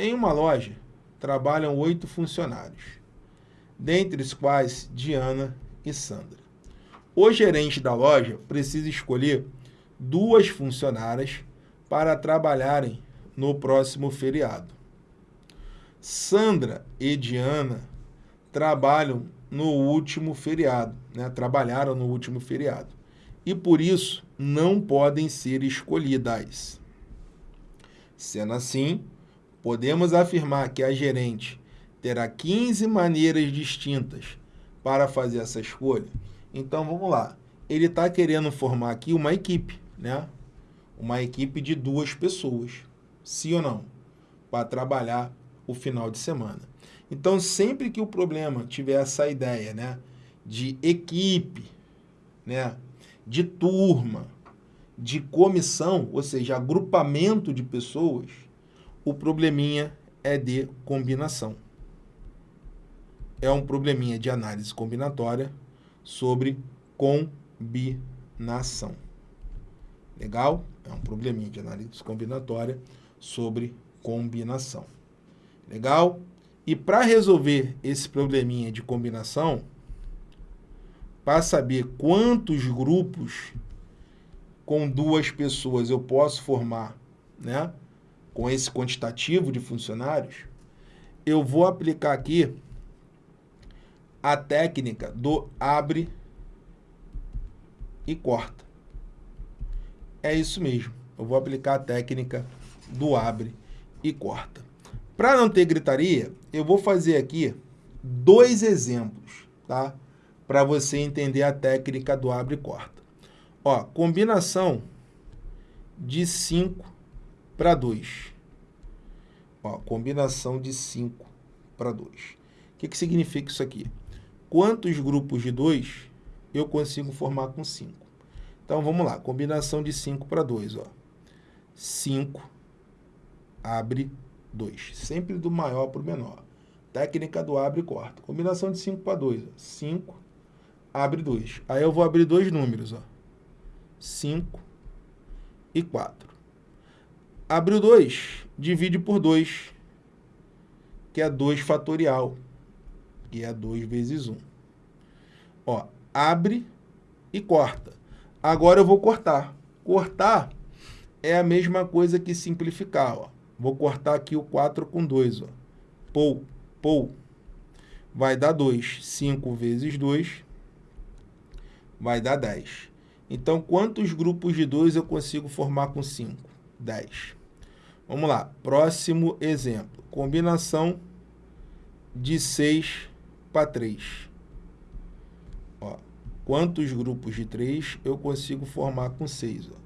Em uma loja, trabalham oito funcionários, dentre os quais Diana e Sandra. O gerente da loja precisa escolher duas funcionárias para trabalharem no próximo feriado. Sandra e Diana trabalham no último feriado, né? trabalharam no último feriado, e por isso não podem ser escolhidas. Sendo assim, podemos afirmar que a gerente terá 15 maneiras distintas para fazer essa escolha. Então, vamos lá. Ele está querendo formar aqui uma equipe, né? Uma equipe de duas pessoas, sim ou não? Para trabalhar o final de semana. Então, sempre que o problema tiver essa ideia, né? De equipe, né? De turma, de comissão, ou seja, agrupamento de pessoas, o probleminha é de combinação. É um probleminha de análise combinatória sobre combinação. Legal? É um probleminha de análise combinatória sobre combinação. Legal? E para resolver esse probleminha de combinação, para saber quantos grupos com duas pessoas eu posso formar, né? Com esse quantitativo de funcionários, eu vou aplicar aqui a técnica do abre e corta. É isso mesmo. Eu vou aplicar a técnica do abre e corta. Para não ter gritaria, eu vou fazer aqui dois exemplos, tá? Para você entender a técnica do abre e corta. Ó, combinação de 5 para 2. Ó, combinação de 5 para 2. O que, que significa isso aqui? Quantos grupos de 2 eu consigo formar com 5? Então, vamos lá. Combinação de 5 para 2. 5 abre 2. Sempre do maior para o menor. Técnica do abre e corta. Combinação de 5 para 2. 5 abre 2. Aí eu vou abrir dois números. 5 e 4. Abriu 2, divide por 2, que é 2 fatorial, que é 2 vezes 1. Ó, abre e corta. Agora eu vou cortar. Cortar é a mesma coisa que simplificar. Ó. Vou cortar aqui o 4 com 2. Ó. Pou, pou. Vai dar 2. 5 vezes 2 vai dar 10. Então, quantos grupos de 2 eu consigo formar com 5? 10. Vamos lá, próximo exemplo. Combinação de 6 para 3. Ó, quantos grupos de 3 eu consigo formar com 6? Ó?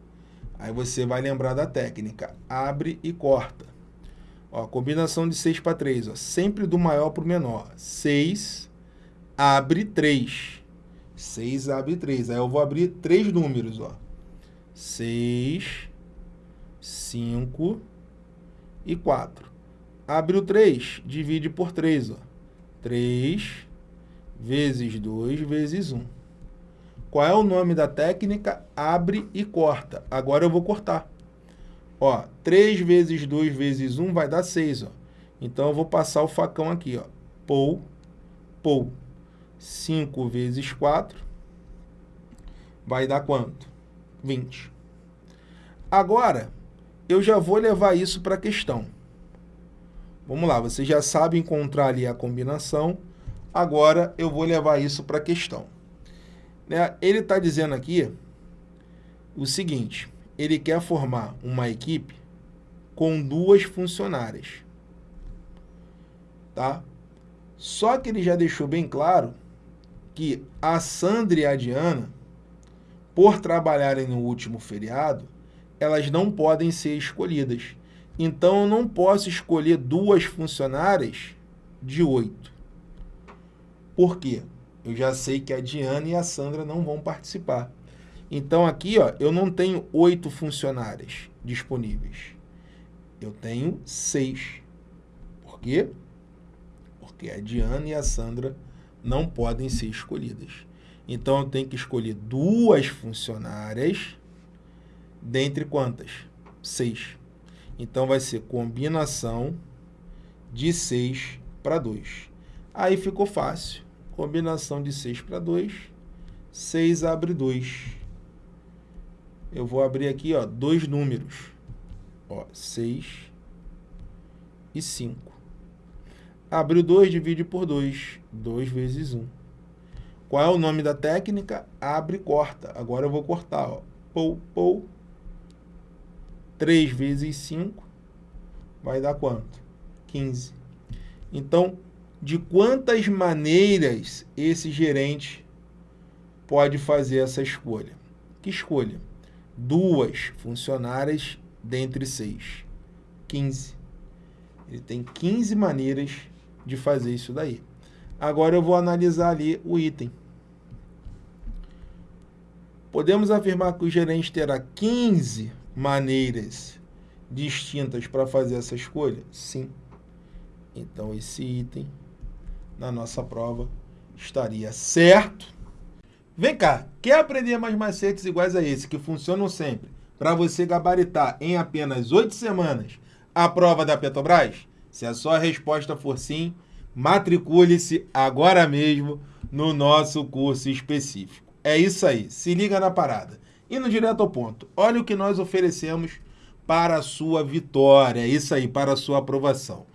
Aí você vai lembrar da técnica. Abre e corta. Ó, combinação de 6 para 3. Ó, sempre do maior para o menor. 6 abre 3. 6 abre 3. Aí eu vou abrir três números. Ó. 6, 5 e 4. Abre o 3, divide por 3. Ó. 3 vezes 2 vezes 1. Qual é o nome da técnica? Abre e corta. Agora eu vou cortar. Ó, 3 vezes 2 vezes 1 vai dar 6. Ó. Então, eu vou passar o facão aqui. Ó. Pou, pou. 5 vezes 4 vai dar quanto? 20. Agora, eu já vou levar isso para a questão. Vamos lá, você já sabe encontrar ali a combinação, agora eu vou levar isso para a questão. Né? Ele está dizendo aqui o seguinte, ele quer formar uma equipe com duas funcionárias. Tá? Só que ele já deixou bem claro que a Sandra e a Diana, por trabalharem no último feriado, elas não podem ser escolhidas. Então, eu não posso escolher duas funcionárias de oito. Por quê? Eu já sei que a Diana e a Sandra não vão participar. Então, aqui ó, eu não tenho oito funcionárias disponíveis. Eu tenho seis. Por quê? Porque a Diana e a Sandra não podem ser escolhidas. Então, eu tenho que escolher duas funcionárias dentre quantas? Seis. Então, vai ser combinação de 6 para 2. Aí ficou fácil. Combinação de 6 para 2, 6 abre 2. Eu vou abrir aqui, ó, dois números. Ó, 6 e 5. Abriu 2, divide por 2. 2 vezes 1. Qual é o nome da técnica? Abre e corta. Agora eu vou cortar. Ó. Pou, pou. 3 vezes 5 vai dar quanto? 15. Então, de quantas maneiras esse gerente pode fazer essa escolha? Que escolha? Duas funcionárias dentre seis. 15. Ele tem 15 maneiras de fazer isso daí. Agora eu vou analisar ali o item. Podemos afirmar que o gerente terá 15 maneiras distintas para fazer essa escolha? Sim. Então, esse item na nossa prova estaria certo. Vem cá, quer aprender mais macetes iguais a esse, que funcionam sempre, para você gabaritar em apenas oito semanas a prova da Petrobras? Se a sua resposta for sim, matricule-se agora mesmo no nosso curso específico. É isso aí, se liga na parada. Indo direto ao ponto, olha o que nós oferecemos para a sua vitória, isso aí, para a sua aprovação.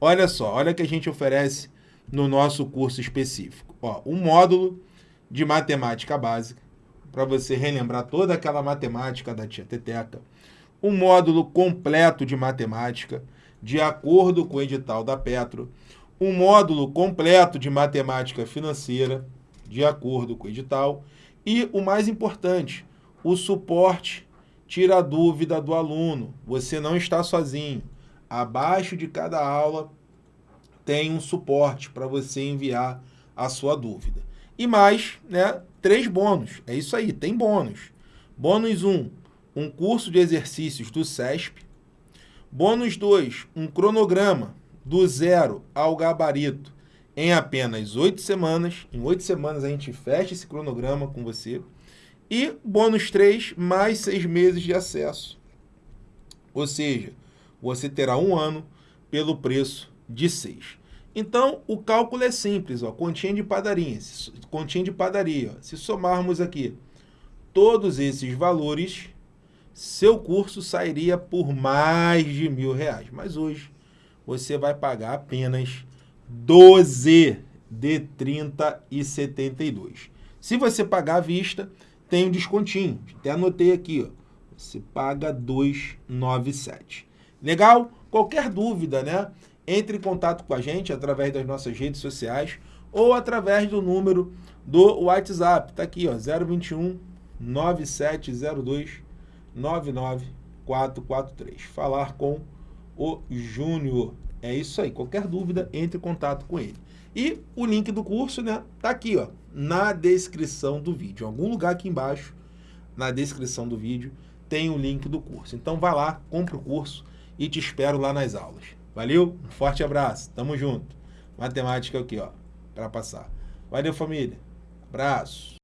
Olha só, olha o que a gente oferece no nosso curso específico. Ó, um módulo de matemática básica, para você relembrar toda aquela matemática da tia Teteca. Um módulo completo de matemática, de acordo com o edital da Petro. Um módulo completo de matemática financeira, de acordo com o edital. E o mais importante, o suporte tira a dúvida do aluno. Você não está sozinho. Abaixo de cada aula tem um suporte para você enviar a sua dúvida. E mais, né, três bônus. É isso aí, tem bônus. Bônus 1, um, um curso de exercícios do SESP. Bônus 2, um cronograma do zero ao gabarito em apenas oito semanas. Em oito semanas a gente fecha esse cronograma com você. E bônus 3, mais seis meses de acesso. Ou seja, você terá um ano pelo preço de 6. Então, o cálculo é simples, ó, continha de padaria. Continha de padaria. Ó. Se somarmos aqui todos esses valores, seu curso sairia por mais de mil reais. Mas hoje você vai pagar apenas 12 de 30 e 72. Se você pagar à vista, tem um descontinho. Até anotei aqui, ó. Você paga 297. Legal? Qualquer dúvida, né? Entre em contato com a gente através das nossas redes sociais ou através do número do WhatsApp. Tá aqui, ó, 021 9702 99443. Falar com o Júnior. É isso aí. Qualquer dúvida, entre em contato com ele. E o link do curso, né, tá aqui, ó, na descrição do vídeo. Em algum lugar aqui embaixo, na descrição do vídeo, tem o link do curso. Então vai lá, compra o curso e te espero lá nas aulas. Valeu? Um forte abraço. Tamo junto. Matemática aqui, ó, para passar. Valeu, família. Abraço.